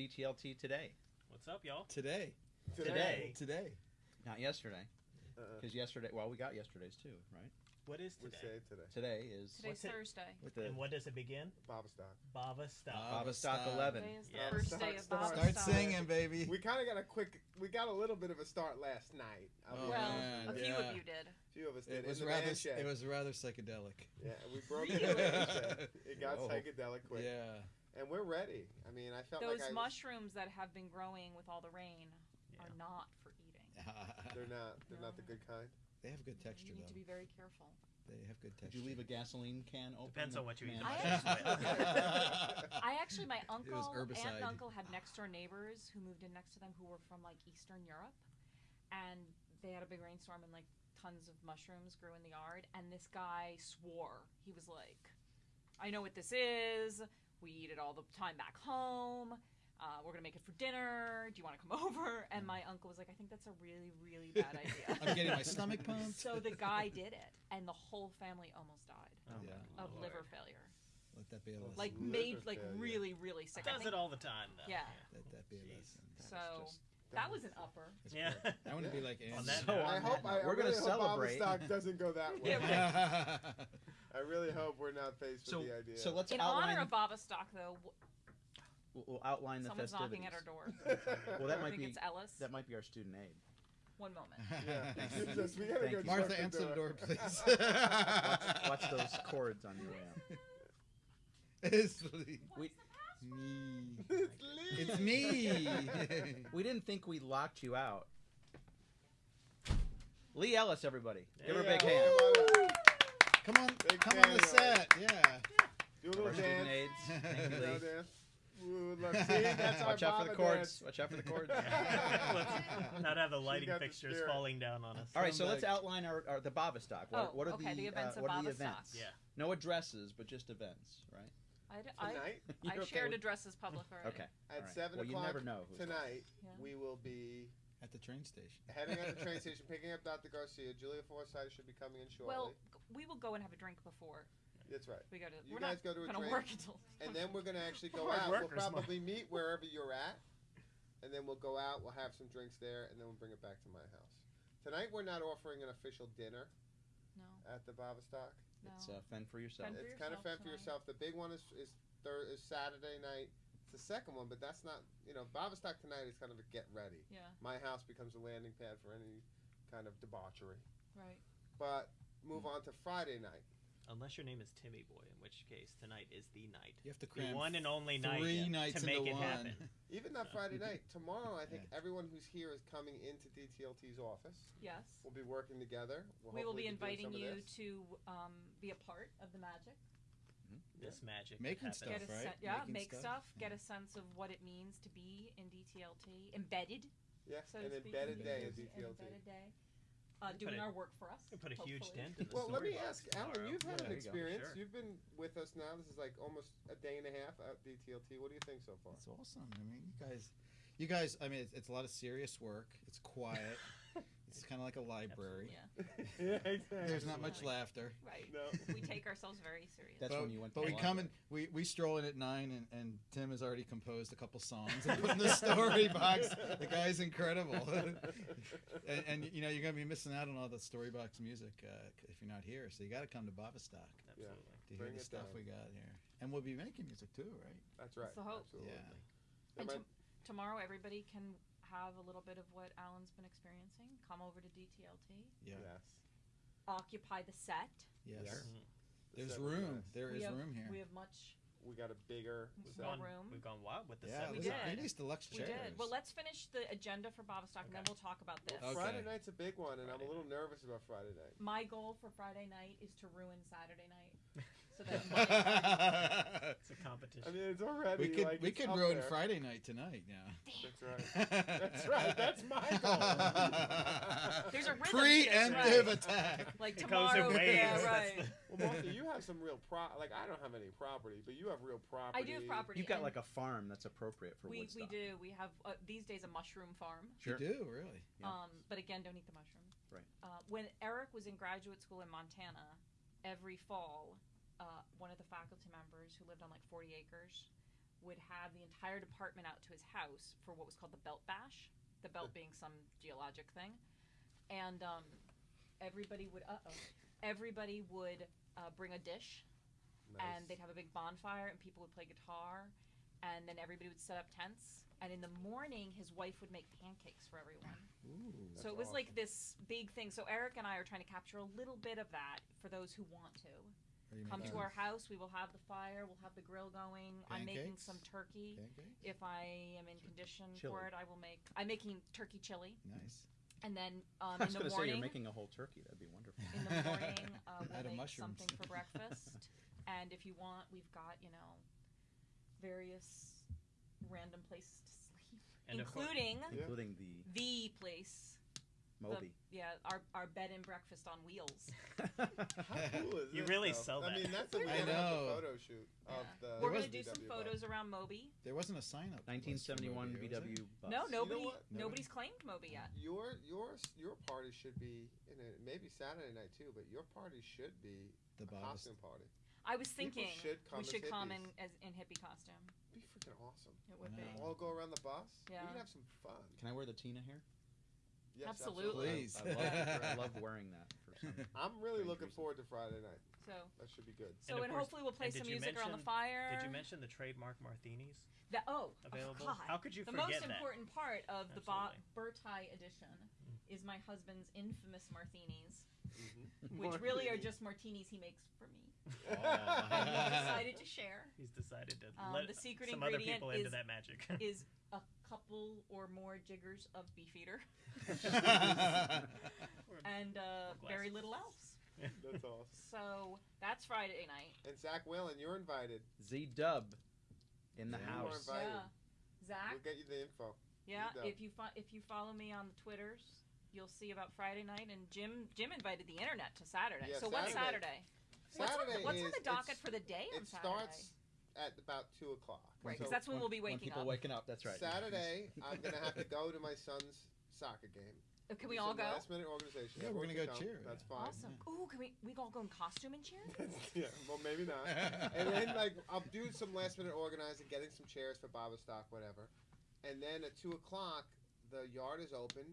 DTLT today, What's up, y'all? Today. Today. Today. not yesterday. Uh, Because yesterday, well, we got yesterday's too, right? What is we today? say today. Today is Today's What's it? Thursday. with the And what does it begin? Bavastock. Baba stop. Baba Baba Stock Stock. 11. Today is the Yeah. first Start- day of start- Baba Start singing, baby. We kind of got a quick. We got a little bit of a start last night. I'll Oh, Well, man, a few yeah. of you did. A few of us did. It was rather. It was rather psychedelic. Yeah, we broke Really? it. in the man shed. It got Whoa. psychedelic quick, Yeah. And we're ready. I mean, I felt Those like I was, mushrooms that have been growing with all the rain Yeah. are not for eating. They're not. They're not the good kind. they have good texture you need though. to be very careful. They have good Did texture. you leave a gasoline can open? Depends on what you eat. Man, I actually- I actually, my uncle, aunt herbicide. and uncle had next door neighbors who moved in next to them who were from like Eastern Europe, and they had a big rainstorm and like tons of mushrooms grew in the yard. And this guy swore he was like, "I know what this is. We eat it all the time back home. Uh, we're gonna make it for dinner. Do you want to come over?" And my uncle was like, "I think that's a really, really bad idea." I'm getting my stomach pumped. so the guy did it, and the whole family almost died Oh Yeah. of Lord. liver failure. Let that be a lesson. Like Liver made like failure. really, really sick. Does think- it all the time though. Yeah. Let that be a Jeez. lesson. So Just- that was an upper. it's Yeah. great. I want to be like On that So note, I on hope. that I, note, I we're really gonna hope celebrate. Bavastock doesn't go that way. Yeah, I really hope we're not faced So, with the idea. so let's In outline. honor of Bavastock, though, we'll, we'll outline the someone's festivities. knocking at our door. Well, that I might think be it's Ellis. that might be our student aid. One moment. yeah. Thank you. Just- we gotta Thank go you. Martha, the answer the door, please. Watch those chords on your way out. It's me. We Me. it's Lee. It's me. we didn't think we locked you out. Lee Ellis, everybody, give her a big hand. Woo! Come on, Big come on the set. Yeah. Do a Our little student dance. Thank you, Lee. dance. Ooh, see, Watch out for the cords. dance. Watch out for the cords. Not have the lighting got the fixtures falling down on us. All right, so let's outline our, our the Bavastock. What, Oh, what are okay, the, the events uh, of what are the Bavastock. events? Yeah. No addresses, but just events, right? I, d- I, Tonight I You're okay shared with- addresses public already. Okay. at all right. seven well, o'clock never know. Who's tonight, Yeah. we will be At the train station. heading out the train station, picking up Dr. Garcia. Julia Forsythe should be coming in shortly. Well, g- we will go and have a drink before that's right. we go to. You we're guys not go to a gonna drink, work until. And then we're gonna actually go Hard out. We'll workers, Mom. probably meet wherever you're at, and then we'll go out. We'll have some drinks there, and then we'll bring it back to my house. Tonight we're not offering an official dinner No, at the Bavastock. No. It's uh, fend for yourself. Fend for it's kind of yourself fend for tonight. yourself. The big one is is, thir- is Saturday night. It's the second one, but that's not you know Bavastock tonight is kind of a get ready. yeah, My house becomes a landing pad for any kind of debauchery. right. But move on to Friday night. Unless your name is Timmy Boy, in which case tonight is the night. You have to The one and only three night nights to make into it one. happen. Even that Friday night. Tomorrow, I think everyone who's here is coming into DTLT's office. Yes. We'll be working together. We'll we will hopefully be inviting you to um, be a part of the magic. This magic Making stuff, Get a right? sen- yeah, Making make stuff. stuff. Get Yeah. a sense of what it means to be in DTLT, embedded. Yeah, So an to speak, embedded in day at An DTLT. embedded day. Uh, doing a- our work for us. You put a huge dent in the Well, let me ask, box Alan, you've had Yeah, an there you experience. Sure. You've been with us now. This is like almost a day and a half at DTLT. What do you think so far? It's awesome. I mean, you guys, you guys. I mean, it's, it's a lot of serious work. It's quiet. it's kind of like a library. Yeah, yeah, exactly. There's not much Absolutely. laughter. right. No. we take ourselves very seriously. That's but, when you went. But to we come and We, we stroll in at nine, and, and Tim has already composed a couple songs and put in the story box. The guy's incredible. and, and you know you're gonna be missing out on all the story box music uh, if you're not here. So you got to come to Bavastock Absolutely. to hear Bring the stuff down. we got here. And we'll be making music too, right? That's right. That's the hope. Absolutely. Yeah. And might- tomorrow, everybody can have a little bit of what Alan's been experiencing. Come over to DTLT, Yeah. Yes. occupy the set. Yes. Yes. Mhm. There's Seven room. nights. There we is have, room here. We have much. We got a bigger. We've set. gone- Gone- room. We've gone wild with the yeah, set We listen, did. we need deluxe We chairs. did. Well, let's finish the agenda for Bavastock, and then Okay. we'll talk about this. Okay. Friday night's a big one, and I'm a Friday little nervous about Friday night. My goal for Friday night is to ruin Saturday night, so that Monday. It's a competition. I mean, it's already we could like we could ruin there. Friday night tonight. Yeah. That's right. That's right. That's my goal. There's a rhythm Preemptive right? attack. like It goes in tomorrow. Yeah, right. Well, Martha, you have some real pro. Like I don't have any property, but you have real property. I do have property. You've got like a farm that's appropriate for we we do. We have uh, these days a mushroom farm. Sure. You do really. Yeah. Um, but again, don't eat the mushrooms. Right. Uh, when Eric was in graduate school in Montana, every fall, uh, one of the faculty members who lived on like 40 acres would have the entire department out to his house for what was called the belt bash. The belt being some geologic thing, and um, everybody would uh oh, everybody would uh, bring a dish and they'd have a big bonfire and people would play guitar and then everybody would set up tents and in the morning his wife would make pancakes for everyone. Ooh. so it was like this big thing. So eric and i are trying to capture a little bit of that for those who want to Are you come making to our house we will have the fire we'll have the grill going i'm making Pancakes? some turkey pancakes? if i am in condition Chili. for it i will make i'm making turkey chili Nice. and then um, I in was the gonna say you're making a whole turkey. That'd be wonderful. in the morning uh, Out of we'll make mushrooms. something for breakfast and if you want we've got you know various random places to sleep And of course- including Yeah. including the the place Moby. the, yeah our, our bed and breakfast on wheels How cool is You this, really though? sell I mean, that's the I beginning of know. the photo shoot of Yeah. the. we're gonna do some VW bus. photos around moby There wasn't a sign up. 1971 list for Moby, was VW bus. no nobody what? nobody's claimed moby yet Your your your party should be in a, maybe Saturday night too, but your party should be The a Bob's. costume party. i was thinking should come we as should come in as in hippie costume Be freaking awesome. it would I be know. All go around the bus. Yeah. We could have some fun. Can I wear the Tina hair? Yes, Absolutely. Please. I, love, I love wearing that for some. I'm really looking reason. forward to Friday night. so That should be good. so of and, course- hopefully we'll play some did you music around the fire Did you mention the trademark martinis that oh available? oh, God. How could you the forget The most that? important part of the Bo- Burtis edition is my husband's infamous martinis, Mm-hmm. which really are just martinis he makes for me. Oh. And he decided to share He's decided to Um, let the secret some other ingredient people into that magic. is a couple or more jiggers of beefeater and uh, very little else. That's awesome. So that's Friday night. And Zach Whalen, you're invited. Z Dub in the Yeah. You are house. invited. Yeah, Zach. We'll get you the info. Yeah, Good job. if you fo- if you follow me on the Twitters, you'll see about Friday night. And Jim Jim invited the internet to Saturday. Yeah, so what's Saturday. Saturday? What's, on the, Saturday what's on is- the docket it's- for the day on It Saturday? starts at about two o'clock. Right, So 'cause that's when we'll be when waking people up. waking up. That's right. Saturday, I'm gonna have to go to my son's soccer game. Uh, Can Do we all some go? Last minute organization. Yeah, we're Everyone gonna go cheer, That's yeah. fine. Awesome. Ooh, can we we all go in costume and cheer? yeah, well maybe not. and then like I'll do some last minute organizing, getting some chairs for Bavastock, whatever. And then at two o'clock, the yard is open.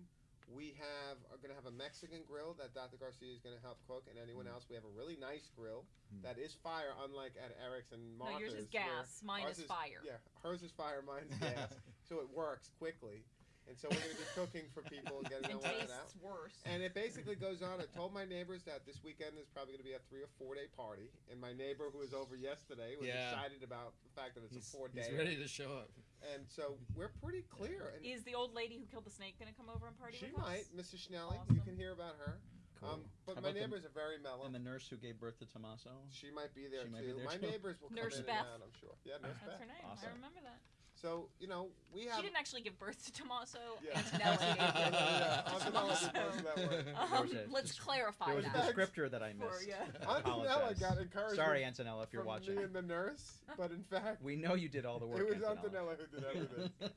We have are gonna have a Mexican grill that Dr. Garcia is gonna help cook, and anyone else. We have a really nice grill Mm. that is fire, unlike at Eric's and no, Martha's. yours is where gas. Mine ours is fire. Yeah, hers is fire, mine's gas, so it works quickly. And so we're gonna be cooking for people and getting And all that out. tastes worse. And it basically goes on. I told my neighbors that this weekend is probably going to be a three or four day party. And my neighbor who was over yesterday was Yeah. excited about the fact that it's he's, a four day. he's day. ready to show up. And so we're pretty clear. And is the old lady who killed the snake going to come over and party she with might, us? Mrs. Schnelling. You can hear about her. Um, but How my about the- neighbors are very mellow. And the nurse who gave birth to Tommaso. she might be there She might too. be there my too. neighbors will come Nurse in Beth. and out. I'm sure. Yeah, Nurse That's Beth. her name. Awesome. I remember that. So you know we have. She didn't actually give birth to Tommaso. Yeah. Antonella gave Yeah, Tommaso. did most of that work. Um, a- let's clarify There was a that. descriptor that I For- missed. yeah. I Antonella apologize. got encouragement Sorry, Antonella, if you're from watching. me and the nurse, but in fact, We know you did all the work. it was Antonella. Antonella who did everything.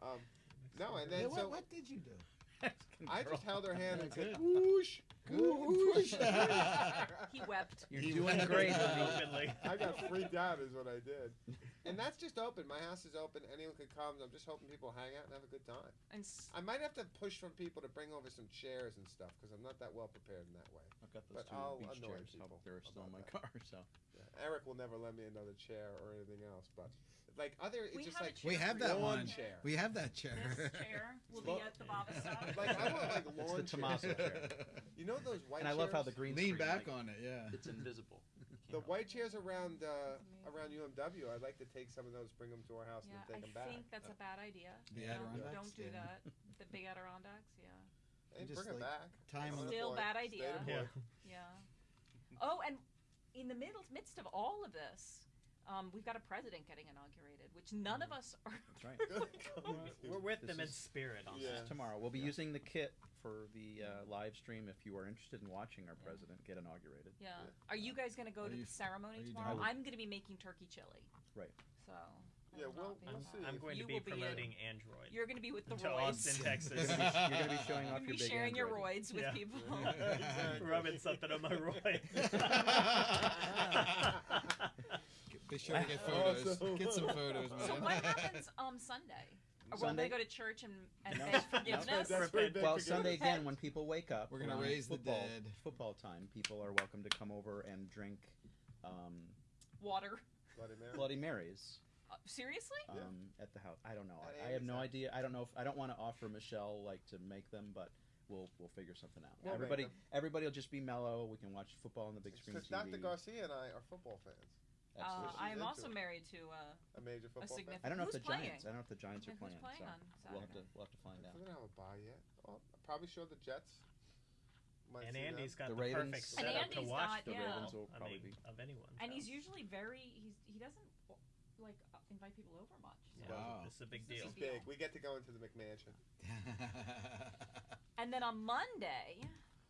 Um, no, and then Yeah, what, so what did you do? I just held her hand and said, Good. "Whoosh, whoosh." He wept. You're He doing went great. Openly. I got freaked out, is what I did. And that's just open. My house is open. Anyone could come. I'm just hoping people hang out and have a good time. And s- I might have to push for people to bring over some chairs and stuff because I'm not that well prepared in that way. I've got those But two I'll beach annoy chairs. people They're still in my about car, so. Yeah. Eric will never lend me another chair or anything else, but like other, it's We just have a like chair We have for that you. lawn one. chair. We have that chair. This chair will be at the Baba stop. Like I want like It's lawn the Tommaso chair. You know those white And I love how the green Lean screen, back like, on it, yeah. It's invisible. The white chairs around uh, around UMW. I'd like to take some of those, bring them to our house, Yeah, and then I take them back. think that's a bad idea. The Don't- Adirondacks, Don't do yeah. that. The big Adirondacks, yeah. And Just, bring them like, back. time on the- Still Unemployed. bad Stay idea. employed. Yeah. Oh, and in the middle midst of all of this, um, we've got a president getting inaugurated, which none of us are. That's right. We're with This them in is- spirit on Yeah. that. Tomorrow. We'll be Yeah. using the kit for the uh, live stream if you are interested in watching our president get inaugurated. Yeah. Are you guys going to go Are to you- the ceremony are you tomorrow? doing? I'm going to be making turkey chili. Right. So. I Yeah, will we'll- not be we'll I'm, involved. see. I'm going You to be will be in- promoting Android You're going to be with the to roids. Austin, Texas. You're gonna be, you're gonna be showing You're off going your to be big sharing your Android. roids with Yeah. people. Exactly. Rubbing something on my roid. Be sure to get photos. Awesome. Get some photos, man. So what happens um Sunday? Or will Sunday? they go to church and, and No. beg forgiveness? That's pretty big Well, for Sunday again, when people wake up, We're gonna around raise the football, dead. Football time. People are welcome to come over and drink um, Water. Bloody Mary. Bloody Marys Uh, seriously? um, Yeah. at the house. I don't know. At I, I have Amy's no house. idea. I don't know if I don't want to offer Michelle like to make them, but we'll we'll figure something out. We'll make everybody them. everybody will just be mellow. We can watch football on the big screen Because TV. Dr. Garcia and I are football fans. Uh, Absolutely. I am into also it. married to uh, A major football fan. significant. I don't know Who's if the playing? Giants. I don't know if the Giants Yeah, are who's playing. playing so on we'll have to Saturday? we'll have to find out. We don't have a bye yet. Oh, I'm probably sure the Jets. Might And see them. Andy's got The the, Ravens- perfect And setup to Andy's watch got- the yeah. Ravens. will I probably mean, be. of anyone. And he's usually very he's he doesn't like uh, invite people over much. So. yeah, Wow. This is a big This is deal. It's big. We get to go into the McMansion. And then on Monday,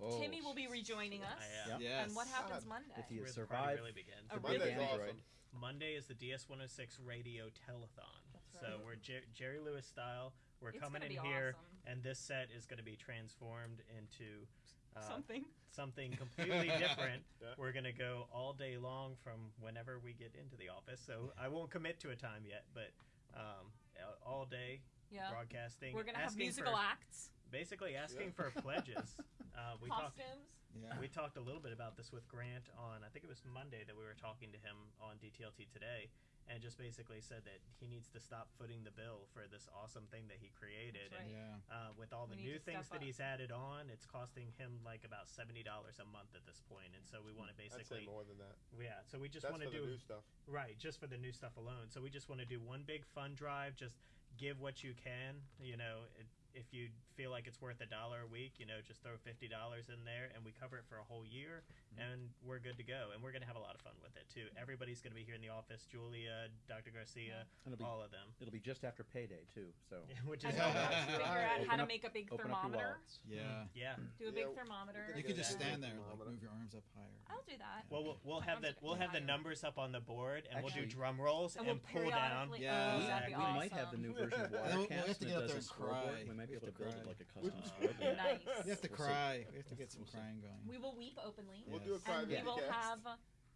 oh. Timmy will be rejoining us. Yeah. Yes. And what happens God. Monday? If he where has the party survived, really begins. A the big big Monday's Android. awesome. Monday is the DS106 Radio Telethon. That's So we're Jer- Jerry Lewis style. We're It's coming gonna in be here, awesome. and this set is going to be transformed into uh, Something. something completely different. Yeah. We're going to go all day long from whenever we get into the office. So I won't commit to a time yet, but um, all day Yeah. broadcasting. We're gonna have asking musical for, acts, Basically asking Yeah. for pledges. Uh, we talked. costumes. Yeah. We talked a little bit about this with Grant on, I think it was Monday that we were talking to him on DTLT today, and just basically said that he needs to stop footing the bill for this awesome thing that he created. That's And. Yeah. uh, with all the We new things that he's added on, it's costing him like about seventy dollars a month at this point. point, and so we want to I'd say basically, more than that. yeah. So we just want for to the do new stuff. right, just for the new stuff alone. So we just want to do one big fund drive, just give what you can. You know, it, if you feel like it's worth a dollar a week, you know, just throw fifty dollars in there, and we cover it for a whole year, Mhm. and we're good to go. And we're gonna have a lot of fun with it too. Everybody's gonna be here in the office. Julia, Dr. Garcia, And be all of them, it'll be just after payday too. So which And is we'll all have to right. figure out how to make a big open up your thermometer. Yeah. Yeah. Do a big Yeah, thermometer. You gonna could just stand there, like move your arms up higher. I'll do that. Well, we'll, we'll have the we'll have the numbers up on the board, and we'll do drum rolls And and, we'll pull down. Yeah. Oh, we, that'd we might have the new version of And then we'll- we'll have to get up there and cry. We might be able to to build it cry. Like a custom We- Nice. You have to cry. We have to get some crying going. We will weep openly. We'll do a cry And we will have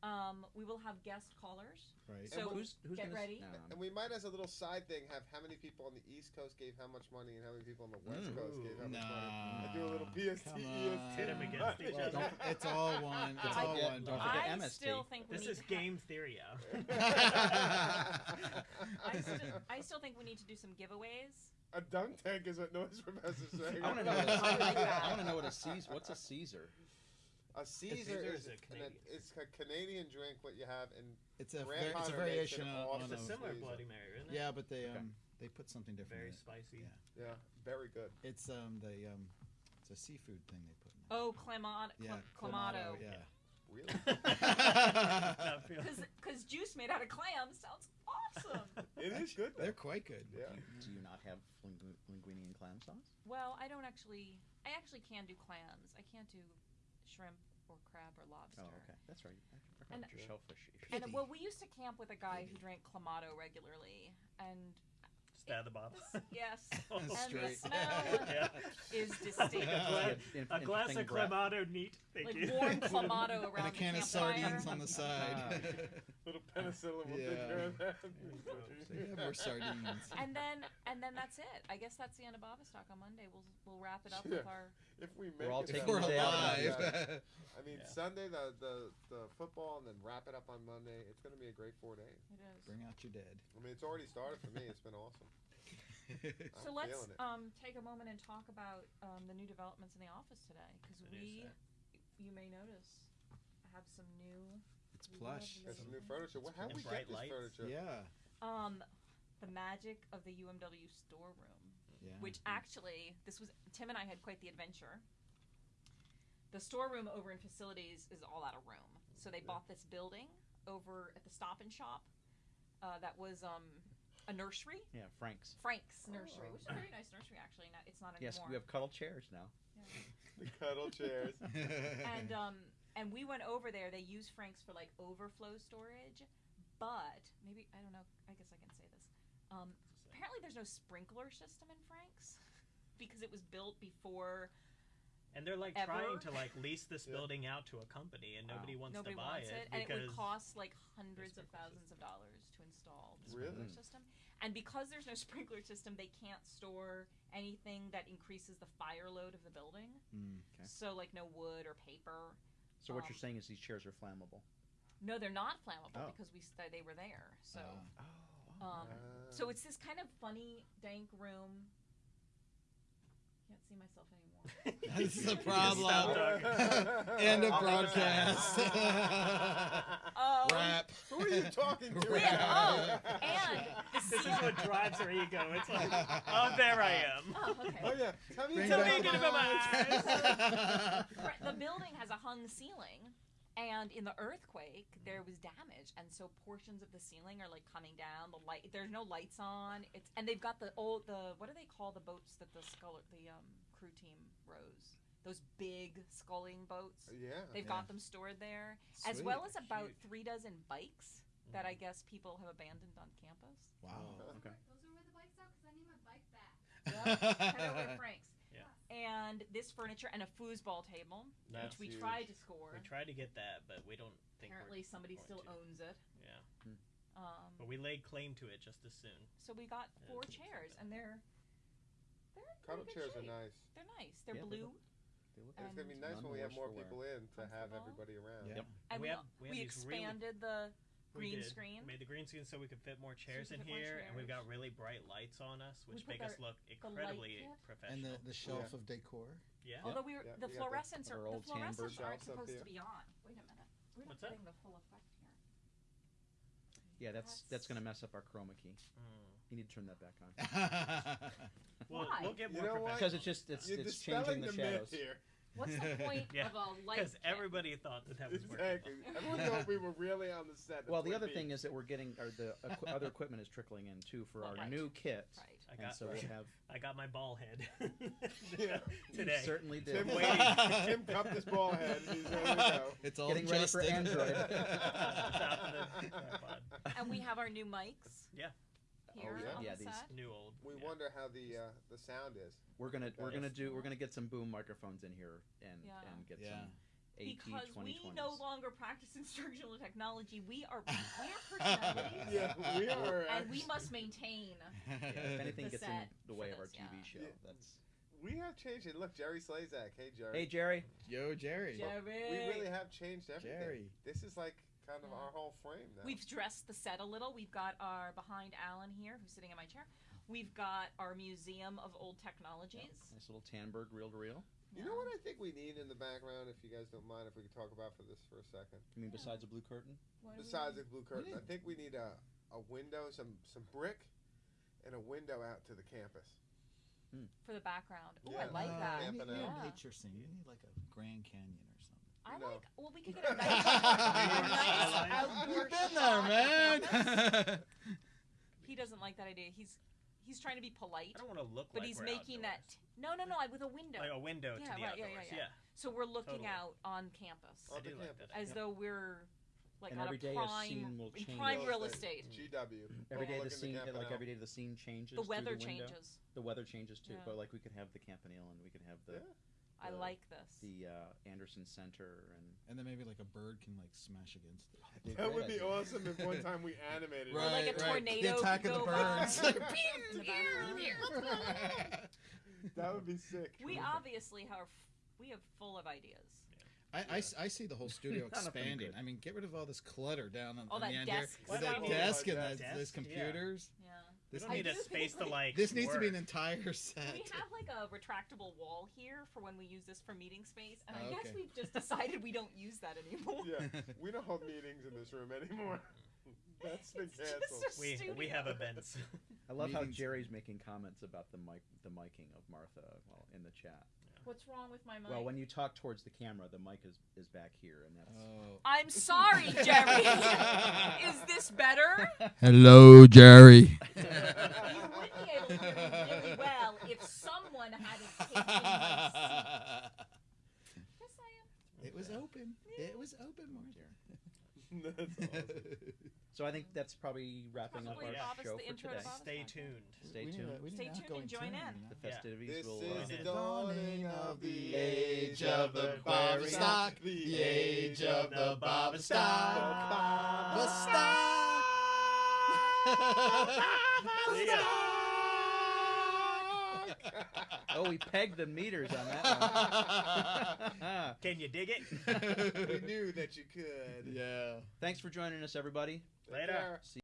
um we will have guest callers. Right. So who's, who's get gonna, ready. No, And we might, as a little side thing, have how many people on the East Coast gave how much money and how many people on the West Mm. Coast gave how much money. Nah. I do a little PST, Come EST. on. Pit 'em against each other. don't- It's all one. It's I all get- one. don't Don't forget I MST. still think This is to ha- game theory. I, still, I still think we need to do some giveaways. A dunk tank is what Noise Professor saying. I want to know. What a, I. I want to know what a Caesar. What's a Caesar? A Caesar Caesar is, is a an- Canadian. it's a Canadian drink. What you have in It's a Grandpa var- it's a variation an on, awesome on It's a a, similar Caesar. Bloody Mary, isn't it? Yeah, but they Okay. um they put something different. Very in it. spicy. Yeah. yeah, very good. It's um the um it's a seafood thing they put in it. Oh, clamato. yeah, clamato. Yeah. Really, I Because juice made out of clams sounds awesome. it is good. Though. They're quite good. Yeah. Do you not have lingu- linguine and clam sauce? well, I don't actually. I actually can do clams. I can't do shrimp or crab or lobster. Oh, okay, that's right. I forgot And- your shellfish. And well, we used to camp with a guy who drank clamato regularly, and Just out of the bottle. this, yes, oh, and the Straight. smell Yeah. is distinct. A glass, In- a in- glass thing of breath. Clamato neat. Thank like you. warm clamato around and a the can of sardines on the side. Ah, Little penicillin will take Yeah. care of that. So you have more sardines. And then and then that's it. I guess that's the end of Bavastock on Monday. We'll we'll wrap it up Yeah. with our. If we make all it If taking that we're the day out of way, the alive. yeah. I mean, Yeah. Sunday the, the the football, and then wrap it up on Monday. It's going to be a great four days. It is. Bring out your dead. I mean, it's already started for me. It's been awesome. So I'm let's um, take a moment and talk about um, the new developments in the office today, because we, you may notice, have some new. it's plush. There's some new furniture. What, how And did we bright get this lights. furniture? Yeah. Um, the magic of the UMW storeroom, Yeah. which actually this was Tim and I had quite the adventure. The storeroom over in facilities is all out of room, so they bought this building over at the Stop and Shop. Uh, that was um, a nursery, Yeah, Frank's. Frank's Nursery, Oh. which is a very nice nursery actually. Not, it's not Yes, anymore. we have cuddle chairs now. The cuddle chairs. and um and we went over there. They use Frank's for like overflow storage, but maybe I don't know. I guess I can say this. Um, apparently, there's no sprinkler system in Frank's because it was built before And they're like Ever? trying to like lease this Yeah. building out to a company, and Wow. nobody wants Nobody to buy wants it, it, and it would cost like hundreds of sprinkler thousands of dollars to install the Really? sprinkler system. And because there's no sprinkler system, they can't store anything that increases the fire load of the building. Mm. Okay. So like no wood or paper. So what you're Um, saying is these chairs are flammable. No, they're not flammable Oh. because we st- they were there. So Ah. Oh. Um, so it's this kind of funny dank room. Can't see myself anymore. This is a problem. End of I'll leave it broadcast. Um, Wrap. Who are you talking to? Yeah, oh, and the this is what drives her ego. It's like, oh, there I am. Oh, okay. Oh yeah. Tell me Bring Tell about me again about my eyes. Right, the building has a hung ceiling, and in the earthquake mm-hmm. there was damage, and so portions of the ceiling are like coming down. The light, there's no lights on. It's and they've got the old the what do they call the boats that the skull the um, crew team rows? Those big sculling boats. Uh, yeah. They've Yeah. got them stored there, as well as about Huge. three dozen bikes that I mm-hmm. guess people have abandoned on campus. Wow. Oh. Okay. Those are where the bikes are because I need my bike back. Head over to Frank's. Yeah. And this furniture and a foosball table, That's which we huge. tried to score. We tried to get that, but we don't think. we're Apparently, somebody going still to. owns it. Yeah, Um, but we laid claim to it just as soon. so we got Yeah, four it's not chairs, bad. and they're they're in Cuddle pretty good chairs are shape. nice. They're nice. They're Yeah, they blue, look- They look And it's gonna be nice when we have more non-worstful people in to have Comfortable. everybody around. Yeah. Yep. and we we, have- we have we these really- expanded the We green did. screen. Made the green screen so we could fit more chairs could in fit more here, and we've got chairs. really bright lights on us, We which put make us our- look light incredibly kit. and professional. the, the shelf of decor. yeah. Although we were, Yeah, the we got the- fluorescents our are the old tan fluorescents aren't shelves up supposed here. to be on. Wait a minute. We're not What's that? getting the full effect here. Yeah, that's that's gonna mess up our chroma key. Mm. You need to turn that back on. Well, Why? we'll get You more know what? professional. Because it's just it's You're it's dispelling changing the, the myth shadows. here. What's the point Yeah, of a light? Because everybody thought that that was working. Exactly. Everyone thought we were really on the set. Well, the other Peaks. thing is that we're getting, or the equi- other equipment is trickling in too for our Right. new kit, Right. I and got, so we'll have. I got my ball head Yeah. today. You certainly did. Tim, Waiting. Tim cupped his ball head. and He's ready to go. it's all Getting ready for. Android. Top of the tripod. And we have our new mics. Yeah. Here yeah? on Yeah, the these- set. New old. We yeah. wonder how the uh, the sound is. We're gonna we're gonna do we're gonna get some boom microphones in here and Yeah. and get Yeah. some AT Because we no longer practice instructional technology. We are we are personalities. Yeah, we are. And we must maintain. if anything the gets in the way of our this, TV yeah. show, Yeah. that's. We have changed it. Look, Jerry Slezak. Hey, Jerry. Hey Jerry, Yo, Jerry. Jerry. We really have changed everything. Jerry. This is like kind of Yeah. our whole frame now. We've dressed the set a little. We've got our behind Alan here, who's sitting in my chair. We've got our museum of old technologies. nice little Tandberg reel to reel. You know what I think we need in the background, if you guys don't mind, if we could talk about for this for a second. You mean besides a blue curtain? What Besides need? the blue curtain, I think we need a, a window, some some brick, and a window out to the campus. for the background. Oh, Yeah. I like Uh, that. you need, you need out. nature scene. You need like a Grand Canyon or something. I No. like. Well, we could get a nice, a nice outdoor You've been shot there, man. He doesn't like that idea. He's he's trying to be polite, I don't want to look but like he's we're making that. outdoors. No, no, no. With a window. like a window Yeah, to the right, yeah, outdoors. yeah, yeah. So we're looking Totally. out on campus, On I the do like campus. that. as yeah. though we're like And on every a day a prime, scene will in change. prime Real real estate. estate. GW. Every day the Overlooking scene, Campanile. like every day the scene changes. The weather the changes. The weather changes too, Yeah. but like we could have the Campanile and we could have the Yeah. I like this. the uh, Anderson Center and. And then maybe like a bird can like smash against it. That'd be great would be awesome if one time we animated Or it. like a Right, right. tornado The attack of the go birds. To. That would be sick. We obviously have we have full of ideas. I, I s- I see the whole studio None of them expanding. good. I mean, get rid of all this clutter down on, All on that the end desk here. With stuff. that Oh, desk my and God. those, those Desk? Yeah. computers. Yeah. We This, don't need I a do space to like- like. this needs to be an entire set. We have like a retractable wall here for when we use this for meeting space, and I Oh, guess we've just decided we don't use that anymore. Yeah, we don't hold meetings in this room anymore. That's been It's just canceled. a We we have studio. events. I love how Jerry's making comments about the mic, the miking of Martha while in the chat. What's wrong with my mic? Well, when you talk towards the camera, the mic is, is back here, and that's. Oh. I'm sorry, Jerry. Is this better? Hello, Jerry. You would be able to hear me really well if someone hadn't taken my seat. Just saying. It was open. It was open, Martha. That's awesome. So I think that's probably wrapping up our Bob is show the for intro to today. Bob. Stay tuned. Stay tuned. a- we Stay tuned and join tune, in. you know? The Yeah. festivities This will. is Uh, the in. dawning of the age age of the Bob Stock, the age of the Bob Stock. See ya. oh, we pegged the meters on that one. Can you dig it? we knew that you could. yeah. Thanks for joining us, everybody. Take Later. See